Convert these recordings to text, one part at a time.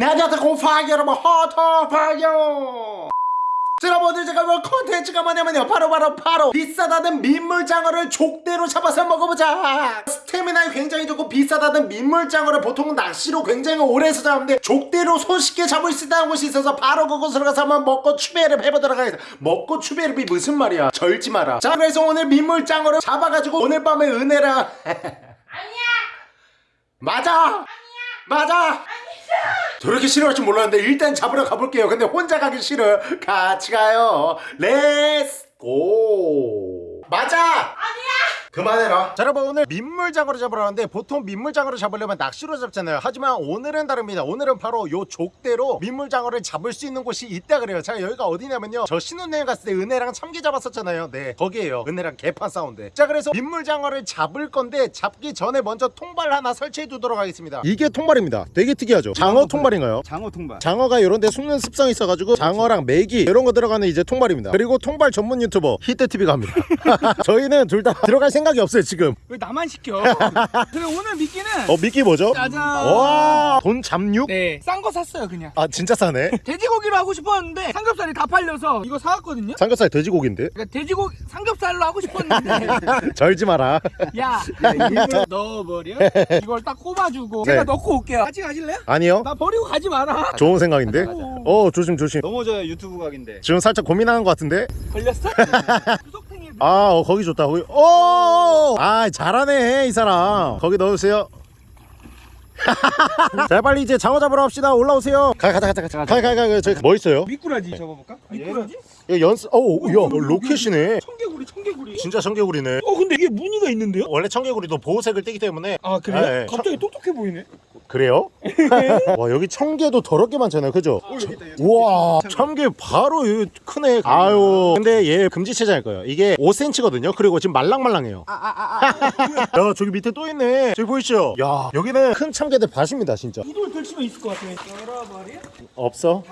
나한테 공파요 여러분 허터파요 자, 여러분들 제가 뭐 컨텐츠가 뭐냐면요. 바로 바로 바로 비싸다는 민물장어를 족대로 잡아서 먹어보자. 스태미나에 굉장히 좋고 비싸다는 민물장어를 보통 낚시로 굉장히 오래 해서 잡는데 족대로 손쉽게 잡을 수 있다는 곳이 있어서 바로 그곳으로 가서 한번 먹고 추배를 해보도록 하겠습니다. 먹고 추배를 무슨 말이야? 절지 마라. 자 그래서 오늘 민물장어를 잡아가지고 오늘 밤에 은혜랑. 아니야. 맞아! 아니야. 맞아! 아니야. 저렇게 싫어할 줄 몰랐는데 일단 잡으러 가볼게요. 근데 혼자 가기 싫어. 같이 가요. Let's go 맞아! 아니야. 그만해라. 자 여러분 오늘 민물장어를 잡으러 왔는데 보통 민물장어를 잡으려면 낚시로 잡잖아요. 하지만 오늘은 다릅니다. 오늘은 바로 요 족대로 민물장어를 잡을 수 있는 곳이 있다 그래요. 자 여기가 어디냐면요. 저 신혼여행 갔을 때 은혜랑 참게 잡았었잖아요. 네 거기에요. 은혜랑 개판 싸운데 자 그래서 민물장어를 잡을 건데 잡기 전에 먼저 통발 하나 설치해 두도록 하겠습니다. 이게 통발입니다. 되게 특이하죠? 장어 통발인가요? 장어 통발. 장어가 이런 데 숨는 습성이 있어가지고 장어랑 메기 이런 거 들어가는 이제 통발입니다. 그리고 통발 전문 유튜버 히트TV가 합니다. 저희는 둘 다 들어갈 생각 이 없어요 지금 왜 나만 시켜? 그래 오늘 미끼는 어 미끼 뭐죠? 짜잔. 와돈 잡육? 네, 싼 거 샀어요 그냥. 아 진짜 싸네 돼지고기로 하고 싶었는데 삼겹살이 다 팔려서 이거 사왔거든요. 삼겹살 돼지고기인데 그러니까 돼지고기 삼겹살로 하고 싶었는데 절지 마라 야, 야 일부러 넣어버려. 이걸 딱 꼽아주고 네. 제가 넣고 올게요. 같이 가실래요? 아니요 나 버리고 가지 마라. 좋은 생각인데 어 조심 조심 넘어져요 유튜브 각인데 지금 살짝 고민하는 것 같은데 걸렸어? 아 어, 거기 좋다. 거기 오아 잘하네 이 사람. 거기 넣으세요. 자 빨리 이제 장어 잡으러 갑시다. 올라오세요. 가 가자 가자 가자 가가 가 저기 뭐 있어요? 미꾸라지 접어볼까? 미꾸라지? 이거 연습 어야 로켓이네 청개구리, 청개구리. 진짜 청개구리네 어 근데 이게 무늬가 있는데요? 원래 청개구리도 보호색을 띠기 때문에 아 그래요? 네, 갑자기 똑똑해 보이네. 그래요? 와 여기 청개도 더럽게 많잖아요 그죠? 우와 청개 바로 여기 크네 아유 근데 얘 금지체장일 거예요 이게 5cm거든요 그리고 지금 말랑말랑해요 야 저기 밑에 또 있네 저기 보이시죠? 야 여기는 큰 참개들 밭입니다 진짜 이돌 걸치면 있을 것 같아. 없어?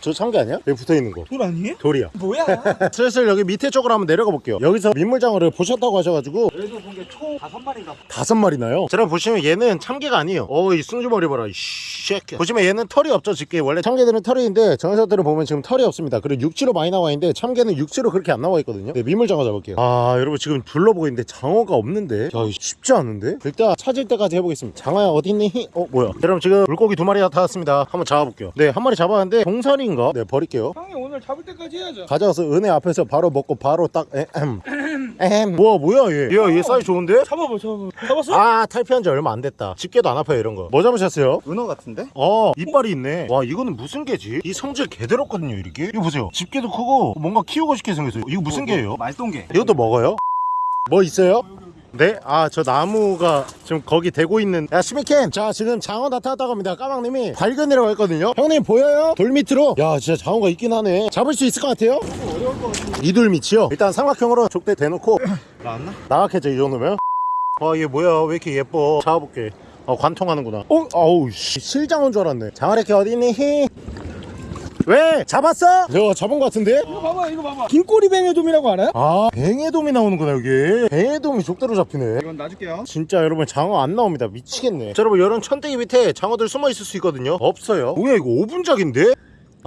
저 참개 아니야? 여기 붙어있는 거. 돌 아니에요? 돌이야. 뭐야? 슬슬 여기 밑에 쪽으로 한번 내려가 볼게요. 여기서 민물장어를 보셨다고 하셔가지고 그래도 본게총 다섯 마리인가 다섯 마리나요? 자 여러분 보시면 얘는 참개가 아니에요. 어이 승주머리 봐라 이 쉐키 보시면 얘는 털이 없죠 집게 원래 참개들은 털이 있는데 정에서들은 보면 지금 털이 없습니다. 그리고 육지로 많이 나와 있는데 참개는 육지로 그렇게 안 나와 있거든요. 네, 민물장어 잡을게요. 아 여러분 지금 둘러보고 있는데 장어가 없는데? 야 쉽지 않은데? 일단 찾을 때까지 해보겠습니다. 장어야 어디 있니? 어 뭐야? 여러분 지금 물고기 두 마리 나타났습니다. 한번 잡아볼게요. 네한 마리 잡았는데 동살인가? 네 버릴게요 형이 오늘 잡을 때까지 해야죠. 가져와서 은혜 앞에서 바로 먹고 바로 딱 에헴 에헴 뭐야 뭐야 얘야얘 사이즈 좋은데? 잡아봐, 잡아봐. 잡았어? 아 탈피한 지 얼마 안 됐다 집게도 안 아파요 이런 거뭐 잡으셨어요? 은어 같은데? 어 이빨이 있네 와 이거는 무슨 개지? 이 성질 개더럽거든요 이렇게 이거 보세요 집게도 크고 뭔가 키우고 싶게 생겼어요 이거 무슨 개예요? 말똥개 이것도 먹어요? 뭐 있어요? 네? 아 저 나무가 지금 거기 대고 있는 야 시미캠 자 지금 장어 나타났다고 합니다 까망님이 발견이라고 했거든요 형님 보여요? 돌 밑으로 야 진짜 장어가 있긴 하네 잡을 수 있을 것 같아요? 이돌 밑이요? 일단 삼각형으로 족대 대놓고 나왔나? 나갔겠죠 이 정도면? 아얘 뭐야 왜 이렇게 예뻐 잡아볼게 어 관통하는구나 어? 아우 씨 실장어인 줄 알았네 장어래끼 어디있니? 히? 왜? 잡았어? 저 잡은 것 같은데? 이거 봐봐, 이거 봐봐. 긴꼬리 뱅에돔이라고 알아요? 아 뱅에돔이 나오는구나 여기 뱅에돔이 족대로 잡히네 이건 놔줄게요 진짜 여러분 장어 안 나옵니다 미치겠네 자, 여러분 이런 천대기 밑에 장어들 숨어 있을 수 있거든요 없어요 뭐야 이거 5분작인데?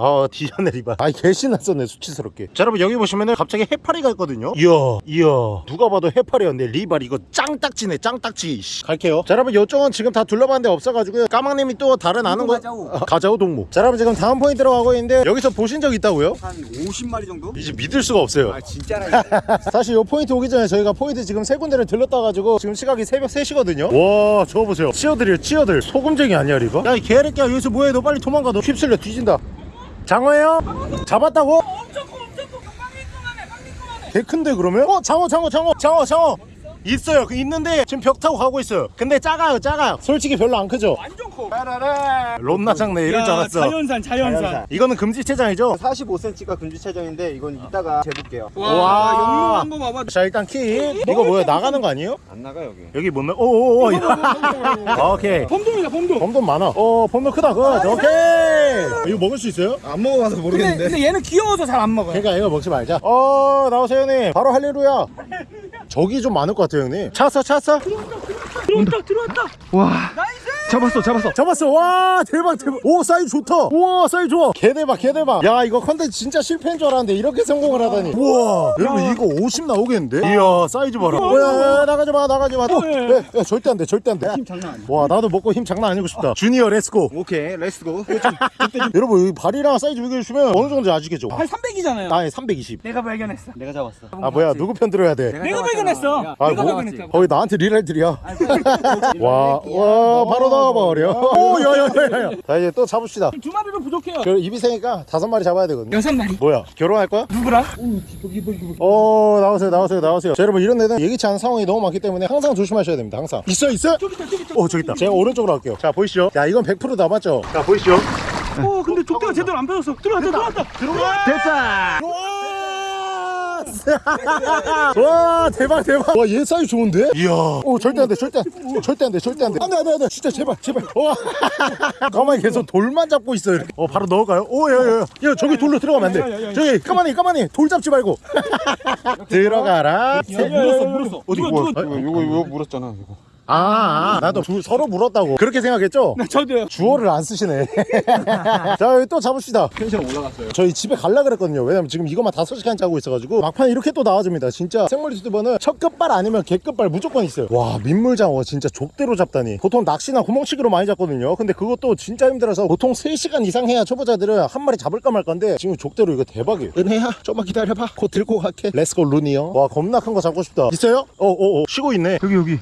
아 디자네 리바 아 개신났었네 수치스럽게. 자 여러분 여기 보시면은 갑자기 해파리가 있거든요? 이야 이야. 누가 봐도 해파리였네 리발 이거 짱딱지네 짱딱지. 씨. 갈게요. 자 여러분 이쪽은 지금 다 둘러봤는데 없어가지고요. 까망님이 또 다른 아는 거 가자오. 아, 가자오 동무. 자 여러분 지금 다음 포인트로 가고 있는데 여기서 보신 적 있다고요? 한 50마리 정도? 이제 믿을 수가 없어요. 아 진짜라 사실 요 포인트 오기 전에 저희가 포인트 지금 세 군데를 들렀다 가지고 지금 시각이 새벽 3시거든요? 와 저거 보세요. 치어들이요 치어들. 소금쟁이 아니야 이거? 야이 개새끼야 여기서 뭐해? 너 빨리 도망가 너. 휩쓸려 뒤진다 장어예요? 잡았다고? 엄청 커, 엄청 커. 빵민꺼만해, 빵민꺼만해. 개 큰데 그러면? 어 장어 장어 장어 장어 장어 있어요 그 있는데 지금 벽 타고 가고 있어요 근데 작아요 작아요 솔직히 별로 안 크죠? 완전 커. 롬나 작네 이럴 줄 알았어 자연산, 자연산. 자연산. 이거는 금지체장이죠? 45cm가 금지 체정인데 이건 이따가 재볼게요 와, 와. 영롱 한번 봐봐. 자 일단 키 이거 뭐야 나가는 거 아니에요? 안 나가 여기 여기 못 나... 오오오 오케이 범돔이다, 범돔. 범돔 많아. 어, 범돔 크다. 그, 오케이. 이거 먹을 수 있어요? 안 먹어봐서 근데, 근데 얘는 귀여워서 잘 안 먹어요. 그러니까 이거 먹지 말자. 어, 나오세요, 형님. 바로 할렐루야. 저기 좀 많을 것 같아요, 형님. 찾았어, 찾았어? 들어왔다, 들어왔다. 와 nice! 잡았어 잡았어. 잡았어. 와 대박 대박. 오 사이즈 좋다. 우와 사이즈 좋아. 개대박 개대박. 야 이거 컨텐츠 진짜 실패인 줄 알았는데 이렇게 성공을 하다니. 우와. 여러분 이거 50 나오겠는데? 이야 사이즈 봐라. 뭐야 나가지 마 나가지 마. 또. 야, 야, 절대 안돼 절대 안돼. 힘 장난 아니야. 와 나도 먹고 힘 장난 아니고 싶다. 주니어 let's go 오케이 let's go 여러분 이 발이랑 사이즈 비교해주시면 어느 정도 아시겠죠? 한 300이잖아요. 나의 320 내가 발견했어. 내가 잡았어. 아 뭐야 누구 편 들어야 돼? 내가 발견했어. 아, 내가 뭐, 발견했어. 거의 나한테 리랄들이야. 와, 와, 바로 나와버려. 오, 야, 야, 야, 야. 자, 이제 또 잡읍시다. 두 마리로 부족해요. 그 입이 세니까 다섯 마리 잡아야 되거든요. 여섯 마리. 뭐야, 결혼할 거야? 누구랑? 오. 어, 나오세요, 나오세요, 나오세요. 자, 여러분, 이런 데는 예기치 않은 상황이 너무 많기 때문에 항상 조심하셔야 됩니다, 항상. 있어, 있어? 저기 있다 저기 있다. 어, 저기 있다. 제가 오른쪽으로 갈게요. 자, 보이시죠? 야, 이건 100% 남았죠? 자, 보이시죠? 오, 근데 족대가 제대로 안 펴졌어. 들어왔다 들어왔다. 들어가! 됐다! 와 대박 대박 와 얘 사이즈 좋은데? 이야 오 절대 안돼 절대 안 돼. 절대 안돼 절대 안돼 안돼 안돼 안돼 진짜 제발 제발 와 가만히 계속 돌만 잡고 있어 이렇게 어 바로 넣을까요? 오야야야 야 저기 돌로 들어가면 안돼 저기 가만히 가만히 돌 잡지 말고 들어가라 물었어 물었어. 어디 누가, 뭐 누가, 이거 이거 이거 물었잖아 이거 아, 아 나도 둘 서로 물었다고. 그렇게 생각했죠? 나 저도요. 주어를 안 쓰시네. 자 여기 또 잡읍시다. 텐션 올라갔어요. 저희 집에 갈라 그랬거든요. 왜냐면 지금 이것만 다섯 시간 짜고 있어가지고. 막판에 이렇게 또 나와줍니다. 진짜 생물 유튜버는 첫 끝발 아니면 개끝발 무조건 있어요. 와 민물장어 진짜 족대로 잡다니. 보통 낚시나 구멍치기로 많이 잡거든요. 근데 그것도 진짜 힘들어서 보통 3시간 이상 해야 초보자들은 한 마리 잡을까 말 건데 지금 족대로 이거 대박이에요. 은혜야 좀만 기다려봐. 곧 들고 갈게. Let's go 루니요 와 겁나 큰 거 잡고 싶다. 있어요? 어어어. 쉬고 있네. 여기 여기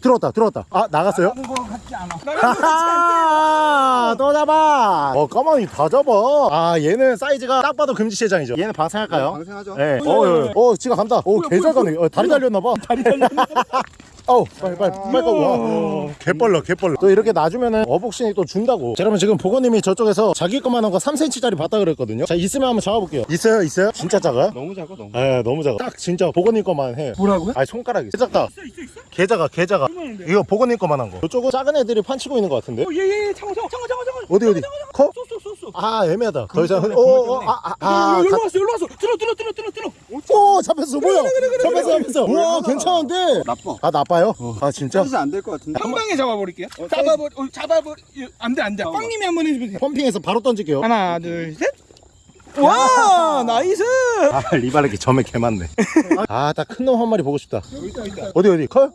들어왔다 들어왔다 아 나갔어요? 그거 같지 않아. 하하 또 잡아 어 까마귀 다 잡아 아 얘는 사이즈가 딱 봐도 금지체장이죠 얘는 방생할까요? 방생하죠 네. 어, 어, 어, 지가 간다. 오, 개잘 가네. 어, 다리 달렸나봐. 다리 달렸나? 어우, 빨리, 빨리, 빨리, 와. 개빨라, 개빨라. 또 이렇게 놔주면은 어복신이 또 준다고. 자, 여러분 지금 보건님이 저쪽에서 자기 것만한 거 3cm짜리 봤다 그랬거든요. 자, 있으면 한번 잡아볼게요. 있어요, 있어요? 진짜 작아요? 너무 작아 너무 에, 너무 작아. 딱 진짜 보건님 것만 해. 뭐라고요? 아니, 손가락이. 작다. 있어 있어 있어. 개 작아, 개 작아. 이거 보건님 것만한 거. 이쪽은 작은 애들이 판치고 있는 것 같은데? 예예 장어 장어 장어 장어. 어디, 어디? 커? So so so so. 아, 애매하다. 더 이상, 어, 어, 아, 아, 아, 여기로 가- 왔어 여기로 왔어. 들어 들어 들어 들어 들어. 오 잡혔어 뭐야 잡혔어 잡혔어 우와 괜찮은데 나빠 아 나빠 요? 아 진짜? 사이즈 안될 것 같은데 한 방에 잡아버릴게요. 잡아버 어, 잡아버 안돼 안돼. 빵님이 한 번 해주세요. pumping해서 바로 던질게요 하나 둘 셋. 와 nice. 아 리바르기 점에 개 많네 아딱큰놈 한 마리 보고 싶다 어디 어디 커?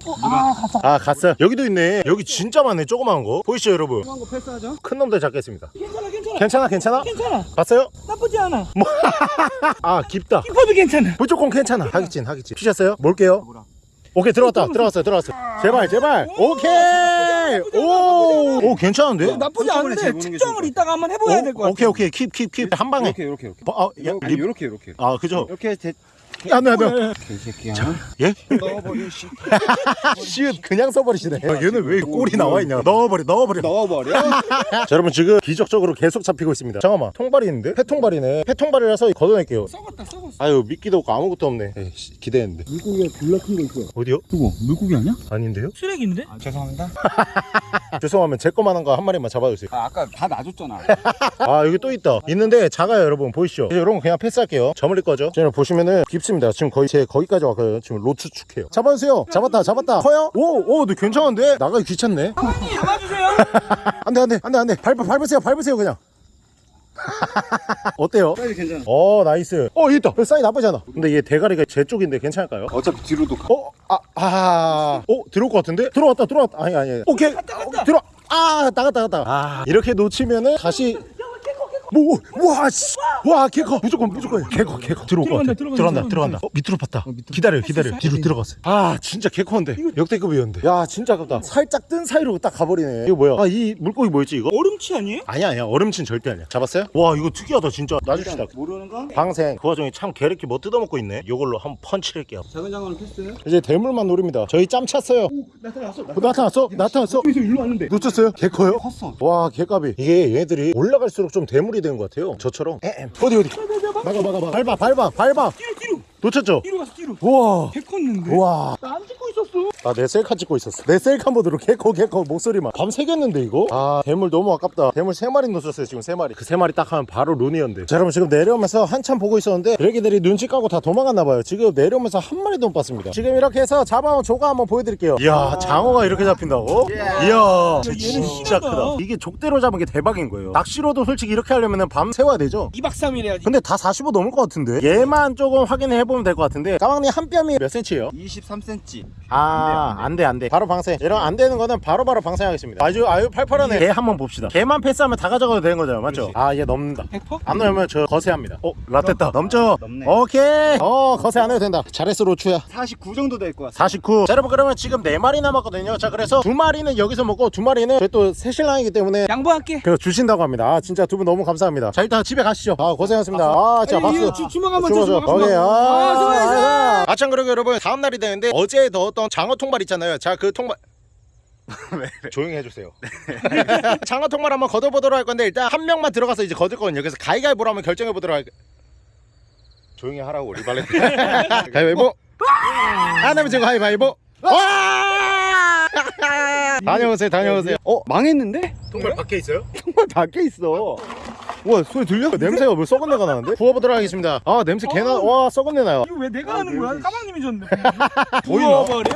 아 갔어 여기도 있네 여기 진짜 많네 조그마한 거 보이시죠 여러분 조그만 거 패스하죠 큰 놈들 잡겠습니다 괜찮아 괜찮아. 괜찮아 괜찮아? 괜찮아. 봤어요? 나쁘지 않아. 아 깊다 키퍼도 괜찮아. 무조건 괜찮아 하기진 하기진 피셨어요? 뭘게요? 오케이 들어왔다 들어왔어요 들어왔어요. 제발 제발. 오케이. 오, 오 괜찮은데? 나쁘지 한꺼번에 않은데 측정을 이따가 한번 해봐야 될 것 같아. 오케이 오케이. 킵킵 킵. 한 방에. 이렇게 이렇게 이렇게. 아, 야. 이렇게 이렇게. 아 그죠? 이렇게 대 안돼 안돼. 개새끼야. 예? 넣어버려 씨 시읒 그냥 써버리시네. 아, 얘는 왜 꼴이 나와 있냐. 넣어버려 넣어버려. 넣어버려? 자 여러분 지금 기적적으로 계속 잡히고 있습니다. 잠깐만. 통발이 있는데? 폐통발이네. 폐통발이라서 걷어낼게요. 썩었다 썩었어. 아유 미끼도 없고 아무것도 없네. 에이씨 기대했는데. 물고기가 졸라 큰 거 있어요. 어디요? 그거 물고기 아니야? 아닌데요? 쓰레기인데? 아 죄송합니다 죄송하면 제 거만한 거 한 마리만 잡아주세요. 아 아까 다 놔줬잖아. 아 여기 또 있다. 있는데 작아요 여러분. 보이시죠? 이제 거 그냥 패스할게요. 저물릴 거죠? 지금 보시면은 깊습니다. 지금 거의 제 거기까지 왔거든요. 지금 로추축해요. 잡아주세요. 잡았다 잡았다. 커요? 오오 너 괜찮은데? 나가기 귀찮네. 사장님 잡아주세요. 안돼 안돼 안돼 안돼. 밟아 밟으세요 밟으세요 그냥 어때요? 사이즈 괜찮아 어 nice 어 여기 있다 사이 나쁘지 않아 근데 얘 대가리가 제 쪽인데 괜찮을까요? 어차피 뒤로도 가 어? 아, 아, 어? 들어올 것 같은데? 들어왔다, 들어왔다. 아니, 아니. 오케이. 어, 들어. 아, 나갔다, 나갔다. 아, 이렇게 놓치면은 다시. 뭐, 와, 씨. 와, 개커. 무조건, 무조건. 개커, 개커. 들어올 것 같아. 들어간다, 들어간다, 들어간다. 어, 밑으로 팠다. 기다려, 기다려. 뒤로 들어갔어. 아, 진짜 개커인데. 역대급이었는데. 야, 진짜 아깝다. 살짝 뜬 사이로 딱 가버리네. 이거 뭐야? 아, 이 물고기 뭐였지, 이거? 어름치 아니에요? 아니야, 아니야. 어름친 절대 아니야. 잡았어요? 와, 이거 특이하다, 진짜. 놔줍시다. 모르는 거 방생. 그 와중에 참 개렇게 뭐 뜯어먹고 있네. 이걸로 한번 펀치를 할게요. 작은 장어는 패스 이제 대물만 노립니다. 저희 짬 찼어요. 나타났어 어, 나타났어? 나타났어? 여기서 일로 왔는데 놓쳤어요? 개 커요? 컸어 와 개값이 이게 얘네들이 올라갈수록 좀 대물이 되는 것 같아요 저처럼 에엠. 어디 어디 막아 막아 막아 밟아 밟아 밟아 뒤로 뒤로 놓쳤죠? 뒤로 가서 뒤로. 우와 개 컸는데. 우와 나안 찍고 있었어. 아내 셀카 찍고 있었어. 내 셀카 모드로 개코 개코 목소리만. 밤 새겼는데 이거? 아 대물 너무 아깝다. 대물 세 마리 놓쳤어요 지금 세 마리. 그세 마리 딱 하면 바로 룬이었는데. 자 여러분 지금 내려오면서 한참 보고 있었는데 드래기들이 눈치 까고 다 도망갔나봐요. 지금 내려오면서 한 마리도 못 봤습니다. 지금 이렇게 해서 잡아온 조가 한번 보여드릴게요. 이야 장어가 이렇게 잡힌다고? 이야 진짜 크다. 이게 족대로 잡은 게 대박인 거예요. 낚시로도 솔직히 이렇게 하려면 밤 새워야 되죠? 2박 3일 해야지. 근데 다 45 넘을 것 같은데? 얘만 조금 확인해 보면 될 것 같은데? 까망님 한 뼘이 몇 센치예요? 23cm 아, 안 돼, 안 돼. 바로 방생. 이런 안 되는 거는 바로 바로 방생하겠습니다. 아주, 아유, 팔팔하네. 개 한번 봅시다. 개만 패스하면 다 가져가도 되는 거잖아요. 맞죠? 아, 얘 넘는다. 100%? 안 넘으면 저 거세합니다. 어, 라떼다. 넘죠? 넘네. 오케이. 어, 거세 안 해도 된다. 잘했어, 로추야. 49 정도 될 것 같아 49. 자, 여러분, 그러면 지금 4마리 남았거든요. 자, 그래서 두 마리는 여기서 먹고 두 마리는 저희 또 새신랑이기 때문에 양보할게 그 주신다고 합니다. 아, 진짜 두 분 너무 감사합니다. 자, 일단 집에 가시죠. 아, 고생하셨습니다. 아, 진짜 아니, 박수. 주- 주먹 한번 주먹 줘, 줘. 주먹 오케이. 아, 아, 수고했어. 아, 아 참 그리고 여러분 다음 날이 되는데 어제 넣었던 장어 통발 있잖아요. 자, 그 통발 조용히 해주세요. 장어 통발 한번 걷어보도록 할 건데 일단 한 명만 들어가서 이제 걷을 거거든요. 그래서 가위가위보로 한번 결정해 보도록 할. 조용히 하라고 리발렛. 가위바위보. 하나면 제가 가위바위보. 와! 다녀오세요, 다녀오세요. 어 망했는데? 통발 밖에 있어요? 정말 밖에 있어 와 소리 들려? 냄새가 뭐 썩은 내가 나는데? 부어보도록 하겠습니다. 아 냄새 개나. 와 썩은 내 나요. 이거 왜 내가 하는 거야? 까망님이 줬는데 보이나? 부어버려?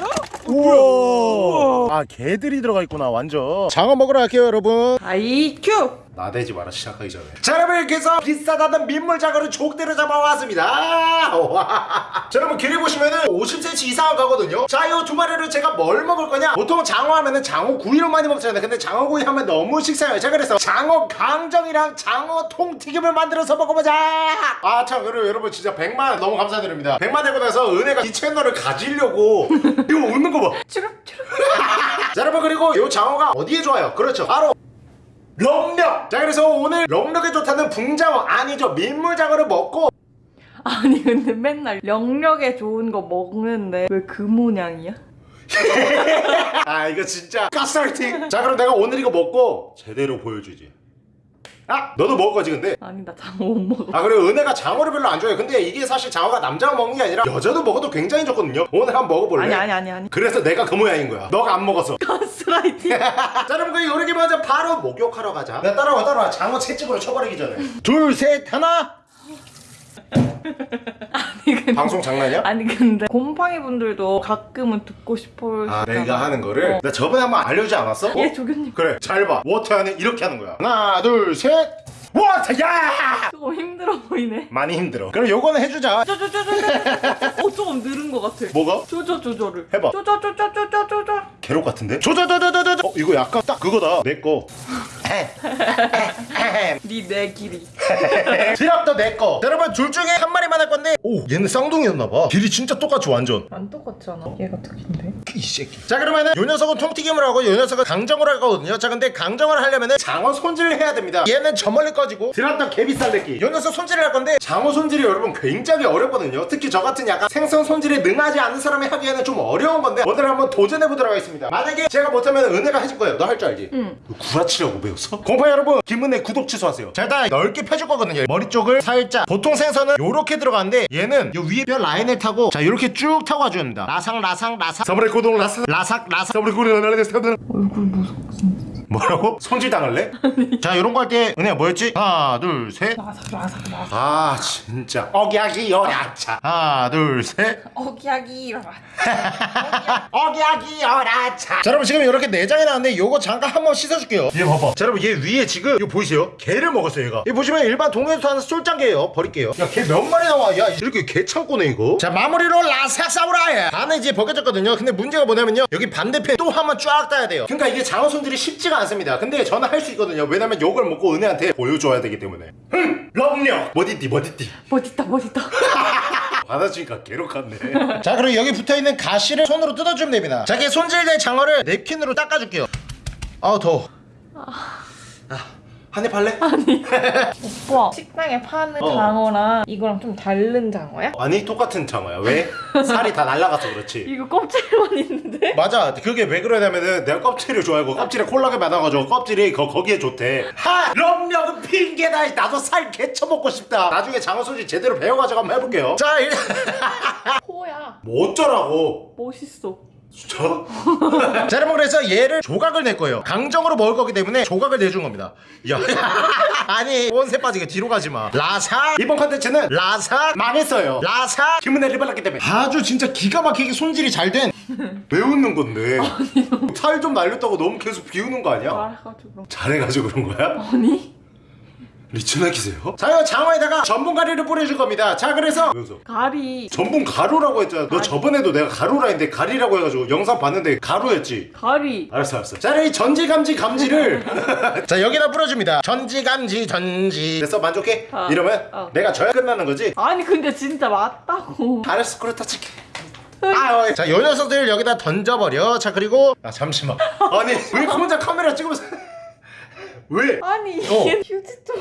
우와. 아 개들이 들어가 있구나 완전. 장어 먹으러 갈게요 여러분. 아이큐 나대지 마라 시작하기 전에. 자 여러분 이렇게 해서 비싸다던 민물장어를 족대로 잡아왔습니다. 와. 자 여러분 길이 보시면은 50cm 이상 가거든요. 자이 두 마리를 제가 뭘 먹을 거냐? 보통 장어 하면은 장어 구이로 많이 먹잖아요. 근데 장어 구이 하면 너무 식사해요. 자 그래서 장어 강정이랑 장어 통튀김을 만들어서 먹어보자! 아 참 그리고 여러분 진짜 100만 너무 감사드립니다. 100만 되고 나서 은혜가 이 채널을 가지려고 이거 웃는 거봐. 추룩추룩 자 여러분 그리고 이 장어가 어디에 좋아요? 그렇죠. 바로 럭력 자 그래서 오늘 럭력에 좋다는 붕장어 아니죠. 민물장어를 먹고. 아니 근데 맨날 영력에 좋은 거 먹는데 왜 그 모양이야? 아 이거 진짜 가스라이팅. 자 그럼 내가 오늘 이거 먹고 제대로 보여주지 아 너도 먹을 거지 근데. 아니 나 장어 못 먹어. 아 그리고 은혜가 장어를 별로 안 좋아해. 근데 이게 사실 장어가 남자가 먹는 게 아니라 여자도 먹어도 굉장히 좋거든요. 오늘 한번 먹어볼래? 아니 아니 아니 아니. 그래서 내가 그 모양인 거야. 너가 안 먹어서. 가스라이팅. 자 여러분 그 요리기 먼저 바로 목욕하러 가자. 나 따라와 따라와. 장어 채찍으로 쳐버리기 전에. 둘 셋 하나 아니 근데 방송 장난이야? 아니 근데 곰팡이 분들도 가끔은 듣고 싶어 아 내가 하는 거를? 나 저번에 한번 알려주지 않았어? 예 조교님. 그래 잘봐. Water 안에 이렇게 하는 거야. 하나 둘셋. 워터 야! 조금 힘들어 보이네. 많이 힘들어. 그럼 요거는 해주자. 쪼쪼쪼쪼쪼 어 조금 늘은 것 같아. 뭐가? 조조를. 해봐. 쪼쪼쪼쪼쪼쪼쪼 괴롭 같은데? 조조조조조조 어 이거 약간 딱 그거다. 내거 니내 길이. 드랍도 내거. 여러분 둘 중에 한 마리만 할 건데. 오 얘는 쌍둥이였나봐. 길이 진짜 똑같이 완전. 안 똑같잖아. 얘가 특인데? 이 새끼. 자 그러면은 요 녀석은 통튀김을 하고 요 녀석은 강정을 할 거거든요. 자 근데 강정을 하려면은 장어 손질을 해야 됩니다. 얘는 저 멀리 꺼지고. 드랍도 개비살레기 요 녀석 손질을 할 건데 장어 손질이 여러분 굉장히 어렵거든요. 특히 저 같은 약간 생선 손질에 능하지 않은 사람이 하기에는 좀 어려운 건데 오늘 한번 도전해 보도록 하겠습니다. 만약에 제가 못하면 은혜가 해줄 거예요. 너 할 줄 알지? 응. 구라치려고 배웠어? 공파 여러분. 김은혜 구독 취소하세요. 자 일단 넓게 펴줄 거거든요. 머리 쪽을 살짝 보통 생선은 요렇게 들어가는데 얘는 요 위에 뼈 라인을 타고 자 요렇게 쭉 타고 와줘야 됩니다. 라상 라상 라상 서브레 고동 라상 라삭 라삭. 서브레 고동 라삭 얼굴 무섭 뭐라고? 손질 당할래? 자 요런 거 할 때 은혜야 뭐였지? 하나 둘셋. 라삭 라삭 라삭. 아 진짜. 억약이 열야차 하나 둘셋. 어기야기 억약이 열야차 자 여러분 지금 이렇게 내장이 나왔는데 요거 잠깐 한번 씻어줄게요. 얘 봐봐. 자 여러분 얘 위에 지금 이거 보이세요? 개를 먹었어요 얘가. 이 보시면 일반 동네에서 하는 쫄짱개예요. 버릴게요. 야 개 몇 마리 나와? 야 이렇게 개 창고네 이거? 자 마무리로 라삭 사무라이 반은 이제 벗겨졌거든요. 근데 문제가 뭐냐면요. 여기 반대편 또 한 번 쫙 따야 돼요. 그러니까 이게 장어 손질이 쉽지가 않습니다. 근데 저는 할 수 있거든요. 왜냐면 요걸 먹고 은혜한테 보여줘야 되기 때문에. 흠! 럼력 머디띠 머디띠. 멋있다 멋있다. 받아주니까 괴롭겠네. 자 그리고 여기 붙어있는 가시를 손으로 뜯어주면 됩니다. 자 이게 손질된 장어를 냅킨으로 닦아줄게요. 아우 더워 한입 할래? 오빠 식당에 파는 어. 장어랑 이거랑 좀 다른 장어야? 아니 똑같은 장어야 왜? 살이 다 날라가서 그렇지 이거 껍질만 있는데? 맞아 그게 왜 그러냐면은 내가 껍질을 좋아하고 껍질에 콜라겐 많아가지고 껍질이 거, 거기에 좋대 하! 럼력은 핑계다 나도 살 개쳐 먹고 싶다 나중에 장어 소질 제대로 배워가지고 한번 해볼게요 자 일... 코야 뭐 어쩌라고 멋있어 진짜? 자 여러분 그래서 얘를 조각을 낼 거예요. 강정으로 먹을 거기 때문에 조각을 내준 겁니다. 야 아니 원세 빠지게 뒤로 가지마. 라사. 이번 컨텐츠는 라사. 망했어요. 라사. 김은혜를 발랐기 때문에. 아주 진짜 기가 막히게 손질이 잘 된. 왜 웃는 건데. 살 좀 날렸다고 너무 계속 비우는 거 아니야? 말해가지고. 잘해가지고 그런 거야? 아니 리치나기세요? 자 이거 장어에다가 전분 가루를 뿌려줄 겁니다. 자 그래서 가리. 전분 가루라고 했잖아. 너 저번에도 내가 가루라 했는데 가리라고 해가지고 영상 봤는데 가루였지? 가리. 알았어 알았어. 자이 전지감지 감지를 자 여기다 뿌려줍니다. 전지감지 전지. 됐어 만족해? 어. 이러면 어. 내가 져야 끝나는 거지? 아니 근데 진짜 맞다고. 알았어 그렇다 칠게. 아, 어. 자요 녀석들 여기다 던져버려. 자 그리고 아 잠시만. 아니 왜 혼자 카메라 찍으면서 왜? 아니 어. 이게 휴지 좀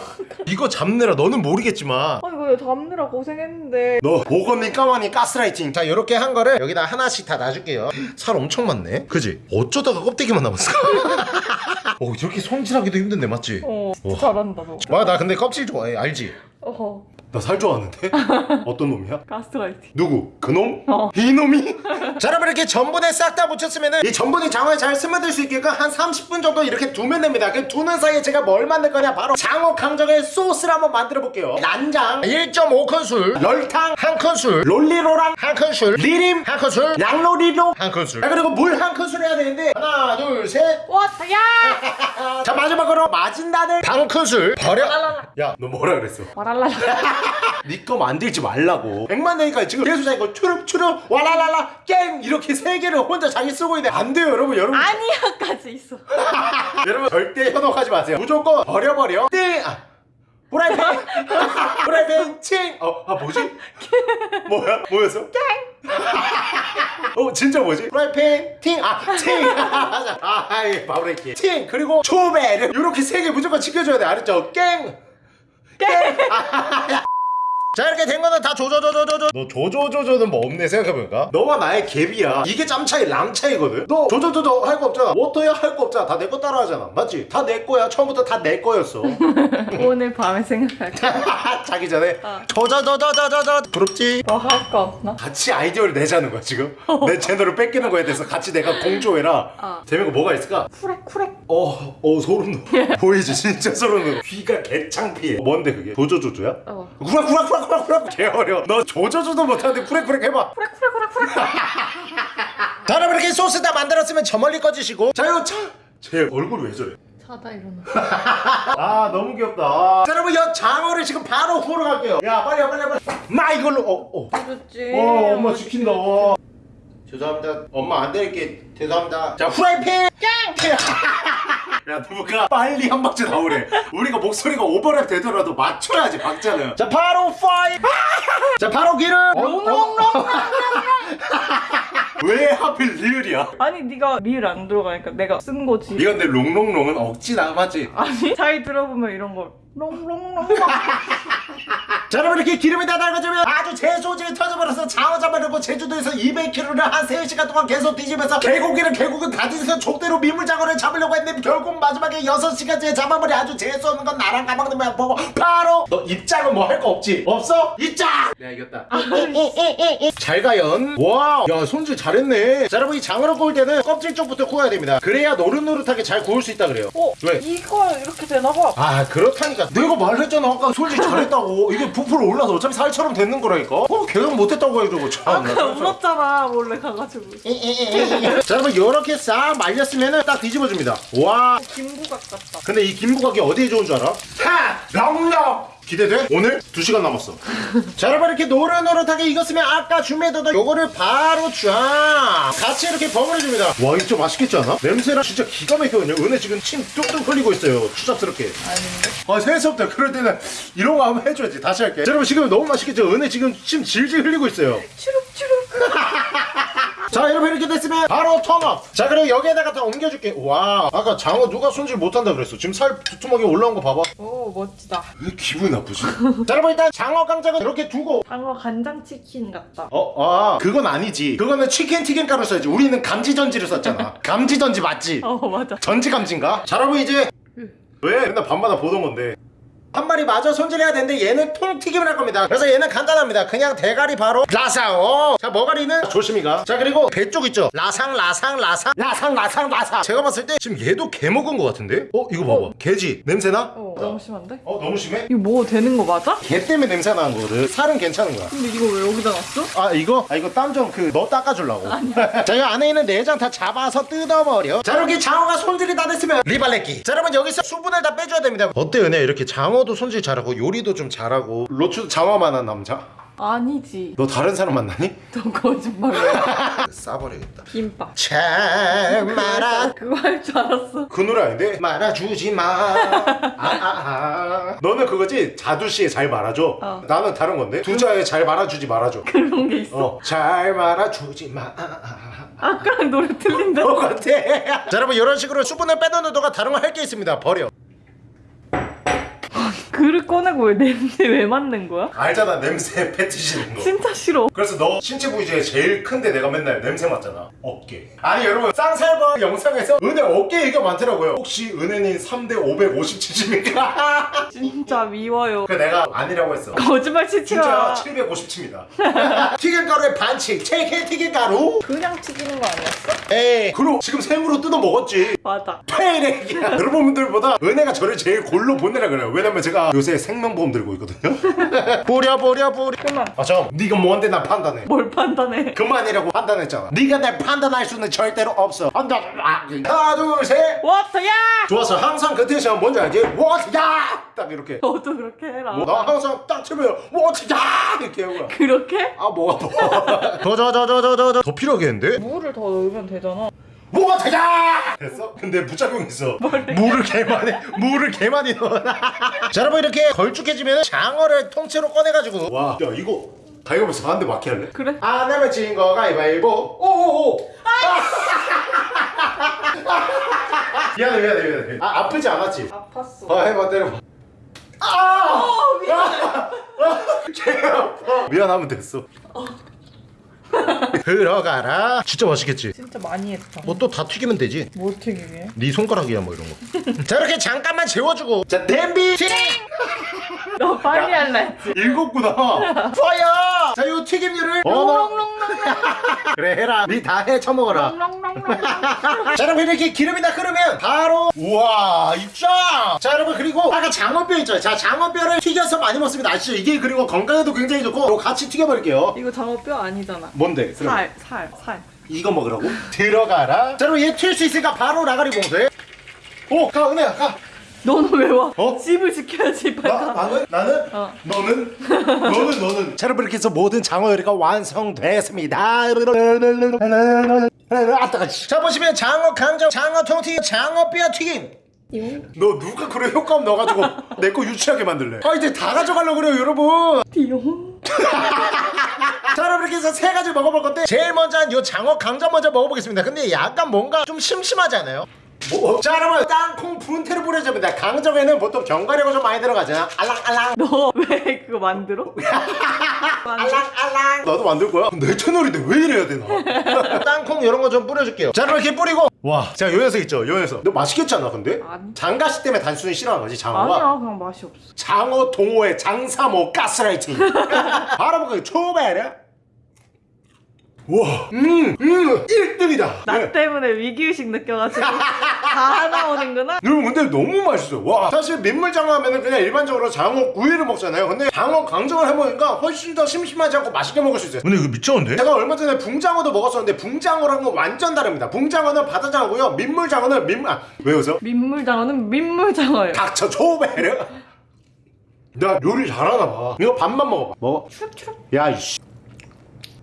이거 잡느라 너는 모르겠지만 아니 이거 잡느라 고생했는데 너 보건니 까마니 가스라이팅 자 이렇게 한 거를 여기다 하나씩 다 놔줄게요 살 엄청 많네 그지? 어쩌다가 껍데기만 남았을까? 어 이렇게 손질하기도 힘든데 맞지? 어 와. 잘한다 너 와나 근데 껍질 좋아해 알지? 어허 나살 좋아하는데? 어떤 놈이야? 가스라이팅 누구? 그놈? 어. 이놈이? 자 여러분 이렇게 전분에 싹 다 묻혔으면 이 전분이 장어에 잘 스며들 수 있게끔 한 30분 정도 이렇게 두면 됩니다 그 두는 사이에 제가 뭘 만들 거냐 바로 장어 강정의 소스를 한번 만들어 볼게요 난장 1.5큰술 열탕 한 큰술 롤리로랑 한 큰술 리림 한 큰술 양로리로 한 큰술 자 그리고 물한 큰술 해야 되는데 하나 둘셋 왔다 야 자 마지막으로 마진단을 반 큰술 버려 라라라. 야너 뭐라 그랬어 와랄랄라 니거 만들지 말라고. 백만 내니까 지금 추릅 추릅 와라라라 깽! 이렇게 세 개를 혼자 자기 쓰고 있는데 안 돼요 여러분. 여러분. 아니야까지 있어. 여러분 절대 현혹하지 마세요. 무조건 버려버려. 띵! 아, 프라이팬. 프라이팬 칭 어 아 뭐지? 뭐야? 뭐였어? 어 진짜 뭐지? 프라이팬 팅 아 팅 아 아이 바브레이키 팅 그리고 초배를 이렇게 세 개 무조건 지켜줘야 돼. 알았죠? 깽 자 이렇게 된 거는 다 조조조조조조. 너 조조조조는 뭐 없네 생각해보니까? 너와 나의 갭이야. 이게 짬 차이 랑 차이거든. 너 조조조조 할 거 없잖아. 워터야 할 거 없잖아. 다 내 거 따라하잖아. 맞지? 다 내 거야. 처음부터 다 내 거였어. 오늘 밤에 생각할게 자기 전에. 어. 조조조조조조조 부럽지? 뭐할거 없나? 같이 아이디어를 내자는 거야 지금? 내 채널을 뺏기는 거에 대해서 같이 내가 공조해라. 어. 거 뭐가 있을까? 쿠렉 쿠렉 어, 어 소름 돋아. 보이지? 진짜 소름 돋아. 귀가 개창피해. 뭔데 그게? 조조조조야? 어. 구락구락구락 구락구락 개 어려 너 조조조도 못하는데 쿠렉쿠렉 해봐. 자 여러분 이렇게 소스 다 만들었으면 저 멀리 꺼지시고. 자 이거 차제 얼굴 왜 저래? 자다 일어나 아 너무 귀엽다. 자 여러분 이 장어를 지금 바로 구우러 갈게요. 야 빨리 와 빨리 와 빨리 나 이걸로. 어, 어. 그렇지. 어 엄마 지킨다. 와. 죄송합니다. 엄마 안 드릴게 죄송합니다. 자 후라이팬 야 누가 빨리 한 박자 나오래. 우리가 목소리가 오버랩 되더라도 맞춰야지 박자는. 자 바로 파이 자 바로 기름 롱롱롱 왜 하필 리을이야? 아니 네가 리을 안 들어가니까 내가 쓴 거지. 이건 내 롱롱롱은 억지다 맞지? 아니 잘 들어보면 이런 거 롱롱롱 자 여러분 이렇게 기름이 다 달궈지면 아주 제소질이 터져버려서 장어 잡아려고 제주도에서 200km를 한 3시간 동안 계속 뒤지면서 개고기를 결국은 가지에서 족대로 민물장어를 잡으려고 했는데 결국 마지막에 6시간째 잡아버려 아주 재수 없는 건 나랑 까먹는 보고 바로 너 입장은 뭐 할 거 없지? 없어? 입장! 내가 이겼다 잘 가연 와야 손질 잘했네 자 여러분 이 장어를 구울 때는 껍질 쪽부터 구워야 됩니다 그래야 노릇노릇하게 잘 구울 수 있다 그래요 어? 왜? 이거 이렇게 되나봐 아 그렇다니까 내가 말했잖아. 아까 솔직히 잘했다고. 이게 부풀어 올라서 어차피 살처럼 됐는 거라니까. 어 계속 못했다고 해주고 참. 아까 울었잖아 몰래 가가지고. 자 여러분 이렇게 싹 말렸으면 딱 뒤집어줍니다. 와. 김부각 같다. 근데 이 김부각이 어디에 좋은 줄 알아? 하! 렁렁! 기대돼? 오늘? 2시간 남았어. 자 여러분 이렇게 노릇노릇하게 익었으면 아까 준비해뒀던 요거를 바로 쫙 같이 이렇게 버무려줍니다. 와 이거 좀 맛있겠지 않아? 냄새랑 진짜 기가 막혀요. 은혜 지금 침 뚝뚝 흘리고 있어요. 추잡스럽게. 아닌데? 아 새해서부터 그럴 때는 이런 거 한번 해줘야지. 다시 할게. 자, 여러분 지금 너무 맛있겠죠? 은혜 지금 침 질질 흘리고 있어요. 추룩추룩 자 여러분 이렇게 됐으면 바로 턴업. 자 그리고 여기에다가 다 옮겨줄게. 와 아까 장어 누가 손질 못한다 그랬어. 지금 살 두툼하게 올라온 거 봐봐. 오 멋지다. 왜 기분이 나쁘지? 자 여러분 일단 장어 강정은 이렇게 두고. 장어 간장치킨 같다. 어? 아 그건 아니지. 그거는 치킨 튀김가루 써야지. 우리는 감지전지를 썼잖아. 감지전지 맞지? 어 맞아. 전지 감지인가? 자 여러분 이제 왜? 맨날 밤마다 보던 건데 한 마리 마저 손질해야 되는데 얘는 통튀김을 할 겁니다. 그래서 얘는 간단합니다. 그냥 대가리 바로 라사오. 자 머가리는 조심히 가 자 그리고 배 쪽 있죠? 라상 라상 라상. 라상 라상 라상. 제가 봤을 때 지금 얘도 개 먹은 것 같은데? 어 이거 봐봐. 개지? 냄새나? 어 너무 심한데? 어 너무 심해? 이거 먹어도 되는 거 맞아? 개 때문에 냄새 나는 거거든 살은 괜찮은 거야. 근데 이거 왜 여기다 놨어? 아 이거? 아 이거 땀 좀 그 너 닦아주려고. 자이 안에 있는 내장 다 잡아서 뜯어버려. 자 이렇게 장어가 손질이 다 됐으면 리발레끼. 자 여러분 여기서 수분을 다 빼줘야 됩니다. 어때 은혜? 이렇게 장어 도 손질 잘하고 요리도 좀 잘하고 로추도 장어만한 남자? 아니지 너 다른 사람 만나니? 너 거짓말이야 싸버리겠다 김밥 참 말아 그거 할 줄 알았어 그 노래 아닌데? 말아주지 마 아, 아, 아. 너는 그거지? 자두씨에 잘 말아줘 어. 나는 다른 건데? 두자에 잘 말아주지 말아줘 그런 게 있어 어, 잘 말아주지 마 아. 아까랑 노래 틀린데 똑같아. 자 여러분 이런 식으로 수분을 빼놓는 동안 다른 거 할 게 있습니다. 버려. 그릇 꺼내고 왜 냄새 왜 맡는 거야? 알잖아 냄새 패티시는 거. 진짜 싫어 그래서 너 신체 부위 중에 제일 큰데 내가 맨날 냄새 맡잖아. 어깨. 아니 여러분 쌍살바 영상에서 은혜 어깨 얘기가 많더라고요. 혹시 은혜님 3대 550cc입니까? 진짜 미워요 그 내가 아니라고 했어. 거짓말 치지 진짜 마 750칩니다. 튀김가루의 반칙. JK 튀김가루. 그냥 튀기는 거 아니었어? 에이. 그리고 지금 생으로 뜯어 먹었지. 맞아 페이렉이야 여러분들보다 은혜가 저를 제일 골로 보내라 그래요 왜냐면 제가 요새 생명보험 들고 있거든요. 보려 보려 보려. 그만 아 잠깐 네가 뭔데 나 판단해? 뭘 판단해? 그만이라고 판단했잖아. 네가 날 판단할 수는 절대로 없어. 아, 하나 둘셋. 워터야! 좋았어. 항상 그 텐션 뭔지 알지? 워트야! 딱 이렇게. 너도 그렇게 해라. 뭐, 나 항상 딱 치면 워트야! 이렇게 하고 그렇게? 아 뭐가 더더더더더더. 더 필요하겠는데? 물을 더 넣으면 되잖아 뭐가되자 됐어? 근데 부작용 있어. 물을 개 많이 물을 개 많이 넣어. 자 여러분 이렇게 걸쭉해지면 장어를 통째로 꺼내가지고. 와 야 이거 가위바위보 한대 맞게 할래? 그래? 안 하면 진거 가위바위보 오오오. 미안해 미안해 미안해. 아 아프지 않았지? 아팠어. 아 해봐 때려봐. 아! 개 아파. 미안하면 됐어 들어가라 진짜 맛있겠지? 진짜 많이 했다 뭐또 다 튀기면 되지 뭘 튀기게? 네 손가락이야 뭐 이런 거. 자 이렇게 잠깐만 재워주고. 자 튀. 너 빨리 할라 했지 읽었구나. 파야. 자 요 튀김류를. 어, 너. 롱롱롱롱 그래 해라. 네다해 처먹어라. 롱롱롱롱 자 여러분 이렇게 기름이 다 끓으면 바로 우와 입장. 자 여러분 그리고 아까 장어뼈 있죠. 자 장어뼈를 튀겨서 많이 먹습니다. 아시죠? 이게 그리고 건강에도 굉장히 좋고 이거 같이 튀겨버릴게요. 이거 장어뼈 아니잖아 뭔데? 살, 살, 살 이거 먹으라고? 들어가라. 자 여러분 얘 튈 수 있으니까 바로 라가리 봉쇄. 오, 가 은혜야 가. 너는 왜 와? 어? 집을 지켜야지 빨리 나, 가 나는? 나는? 어. 너는? 너는 너는 자 여러분 이렇게 해서 모든 장어 요리가 완성됐습니다 아따가 자 보시면 장어 강정 장어 통튀김 장어 뼈 튀김 너 누가 그런 효과음 넣어가지고 내 거 유치하게 만들래 아 이제 다 가져가려고 그래요 여러분 띠용 자 여러분 이렇게 해서 세 가지 먹어볼 건데 제일 먼저 요 장어 강정 먼저 먹어보겠습니다 근데 약간 뭔가 좀 심심하지 않아요? 뭐? 자 여러분 땅콩 분태를 뿌려줍니다. 강정에는 보통 견과류가 좀 많이 들어가잖아 알랑알랑. 너 왜 그거 만들어? 만들어? 알랑. 나도 만들 거야. 내 채널인데 왜 이래야 되나? 땅콩 이런 거 좀 뿌려줄게요. 자 그럼 이렇게 뿌리고. 와자 요 녀석 있죠? 요 녀석. 너 맛있겠잖아 근데? 아니. 장가시 때문에 단순히 싫어하는 거지 장어가? 아니야 그냥 맛이 없어. 장어 동호회 장사모 가스라이팅. 바로 먹어요. 초배려 우와. 음 음 1등이다. 나 때문에 위기의식 느껴가지고 다 나오는구나? 여러분 근데 너무 맛있어 와 사실 민물장어 하면은 그냥 일반적으로 장어 구이를 먹잖아요. 근데 장어 강정을 해먹으니까 훨씬 더 심심하지 않고 맛있게 먹을 수 있어요. 근데 이거 미쳤는데? 제가 얼마 전에 붕장어도 먹었었는데 붕장어랑은 완전 다릅니다. 붕장어는 바다장어고요. 민물장어는 민물 아, 왜 웃어? 민물장어는 민물장어예요. 닥쳐 초베르 나 요리 잘하나 봐. 이거 밥만 먹어봐. 먹어. 추룩추룩 야 이씨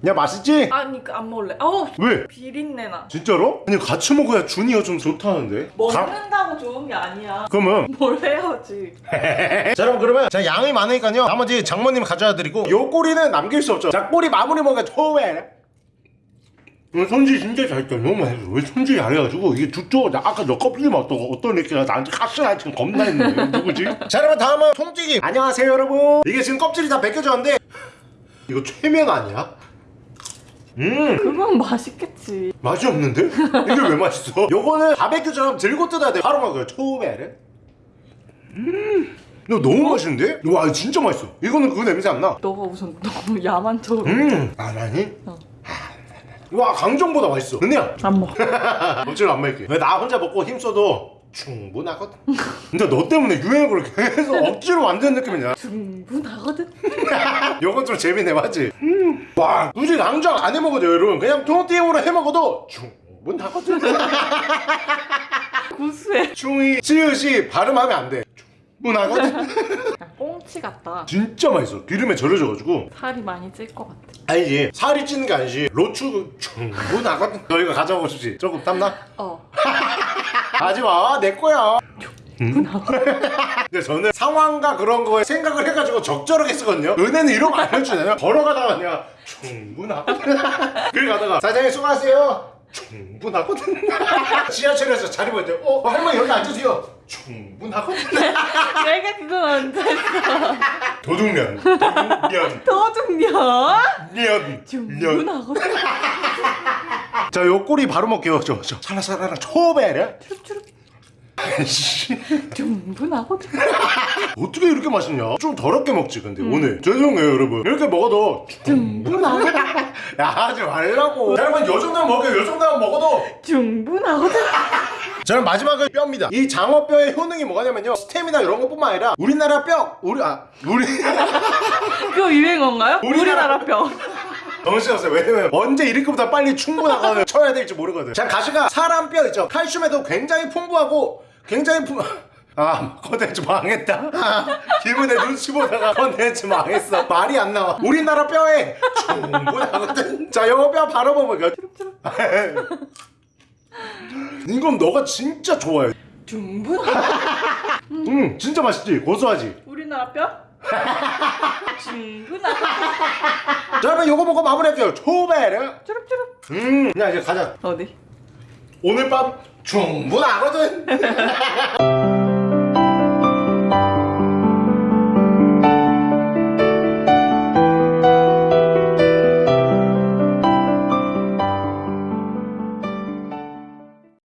야 맛있지? 아니 그안 먹을래. 어우 왜? 비린내나. 진짜로? 아니 같이 먹어야 준이가 좀 좋다는데. 가- 먹는다고 좋은 게 아니야. 그러면? 뭘 해야지. 자 여러분 그러면 자 양이 많으니까요. 나머지 장모님 가져다 드리고 요 꼬리는 남길 수 없죠. 자 꼬리 마무리 먹으니까 초베르 손질 진짜 잘했다 너무 맛있어 왜 손질이 안 해가지고 이게 두쪽 나 아까 저 껍질 맛도 어떤 애가 나한테 가스라이팅 겁나 했네 누구지? 자 여러분 다음은 통튀김 안녕하세요 여러분. 이게 지금 껍질이 다 벗겨졌는데 이거 최면 아니야? 음. 그건 맛있겠지. 맛이 없는데? 이게 왜 맛있어? 요거는 바베큐처럼 들고 뜯어야 돼. 바로 먹어요 초베르 이거 너무 맛있는데? 와 진짜 맛있어. 이거는 그 냄새 안나. 너가 우선 너무 야만 척으로 음. 아나니? 어. 와 강정보다 맛있어. 은혜야. 안 먹어. 억지로 안 먹을게. 왜나 혼자 먹고 힘 써도 충분하거든. 근데 너 때문에 유행어를 계속 억지로 만드는 느낌이냐? 충분하거든. 이건 좀 재밌네 맞지? 음. 와 굳이 강정 안 해먹어도 여러분 그냥 토마토로 해먹어도 충분하거든. 구수해. 충이 찌읒이 발음하면 안돼. 충분하거든. 야, 꽁치 같다. 진짜 맛있어. 기름에 절여져가지고. 살이 많이 찔 것 같아. 아니지. 살이 찌는 게 아니지. 로추 충분하거든. 너희가 가져가고 싶지. 조금 땀나? 어 하지마. 내 거야. 근데 저는 상황과 그런 거에 생각을 해가지고 적절하게 쓰거든요. 은혜는 이런 거 안 해주잖아요? 걸어가다가 그냥 충분하거든 그래 가다가 사장님 수고하세요. 충분하거든 지하철에서 자리 보일 때 어? 할머니 여기 앉으세요. 충분하거든 내가 그건 언제 했어. 도둑면 도둑면 도둑년? 면 면. 충분하거든 자, 요 꼬리 바로 먹게요. 저, 저. 살라살라랑 초베르. 추룩추룩 씨, 충분하거든 어떻게 이렇게 맛있냐? 좀 더럽게 먹지, 근데 오늘. 죄송해요, 여러분. 이렇게 먹어도. 충분하거든 야, 하지 말라고. 여러분, 요 정도면 먹어요. 요 정도면 먹어도. 충분하거든 저는 마지막은 뼈입니다. 이 장어뼈의 효능이 뭐냐면요. 스테미나 이런 것뿐만 아니라 우리나라 뼈, 우리, 아, 우리. 그거 유행어인가요? 우리나라- 우리나라 뼈 정신없어요. 왜냐면 언제 이렇게보다 빨리 충분하거든 쳐야 될지 모르거든. 자 가시가 사람 뼈 있죠. 칼슘에도 굉장히 풍부하고 굉장히 풍. 아 컨텐츠 망했다. 아, 기분에 눈치 보다가 컨텐츠 망했어. 말이 안 나와. 우리나라 뼈에 충분하거든. 자 요거 뼈 바로 먹어볼게요. 이건 너가 진짜 좋아해. 충분하거든 음 진짜 맛있지. 고소하지. 우리나라 뼈? 자 여러분 요거 먹고 마무리할게요. 초베르. 추룩추룩 음. 야 이제 가자. 어디? 오늘 밤 충분하거든.